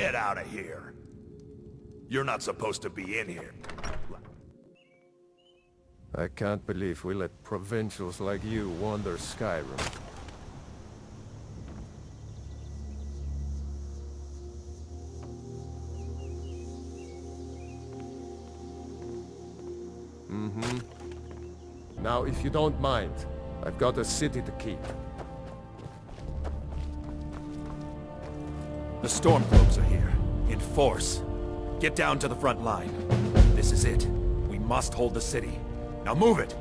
Get out of here. You're not supposed to be in here. I can't believe we let provincials like you wander Skyrim. Mm-hmm. Now, if you don't mind, I've got a city to keep. The Stormcloaks are here, in force. Get down to the front line. This is it. We must hold the city. Now move it!